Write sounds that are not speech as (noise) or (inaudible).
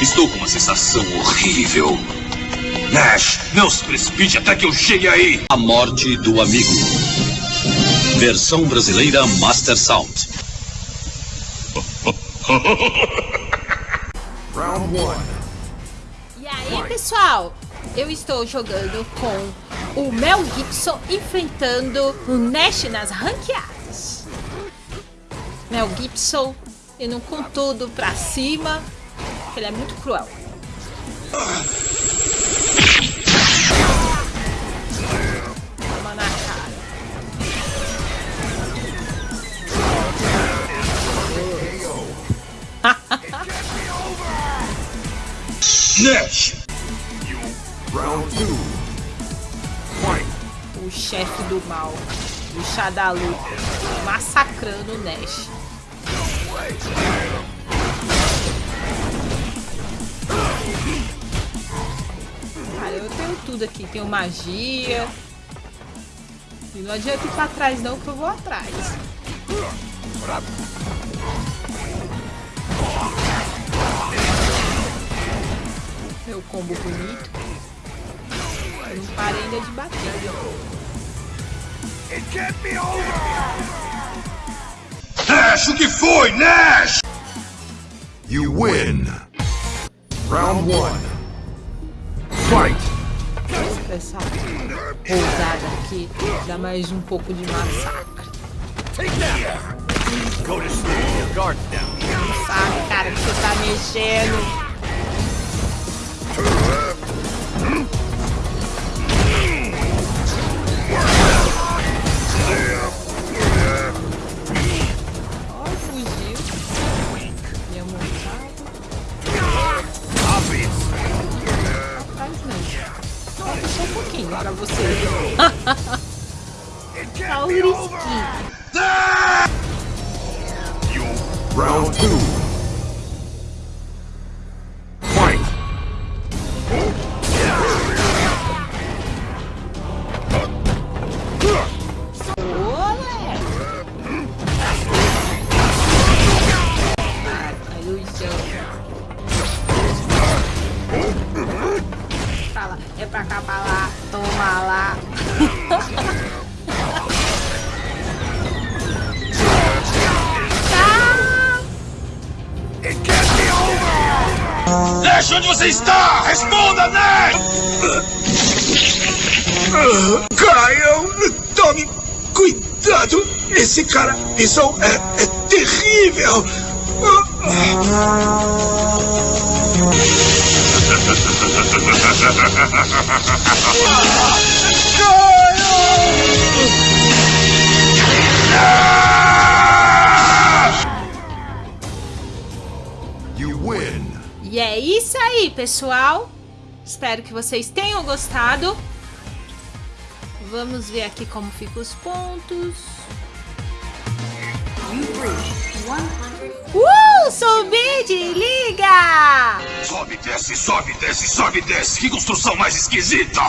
Estou com uma sensação horrível. Nash, não se precipite até que eu chegue aí. A morte do amigo. Versão brasileira Master Sound. (laughs) Round one. E aí, pessoal? Eu estou jogando com o Mel Gibson enfrentando o Nash nas ranqueadas. Mel Gibson indo com tudo pra cima. Ele é muito cruel. Toma na cara. Nash! Round. O chefe do mal, o Shadalu, massacrando o Nash. Tudo aqui. Tenho magia. E não adianta ir pra trás não, que eu vou atrás. Meu combo bonito. Eu não parei ainda de bater. It can't be over. Nash, o que foi, Nash? You win. Round one. Fight. Essa pousada aqui dá mais um pouco de massacre. Sabe, cara, que você tá mexendo. pra você. (laughs) Tá Tauriski. Round 2. Nash, onde você está? Responda, Nash! Caio, tome cuidado. Esse cara, isso é, é terrível. (laughs) You isso aí, pessoal. Espero que vocês tenham gostado. Vamos ver aqui como ficam os pontos. Uh, subi de liga! Sobe, desce, sobe, desce, sobe, desce. Que construção mais esquisita!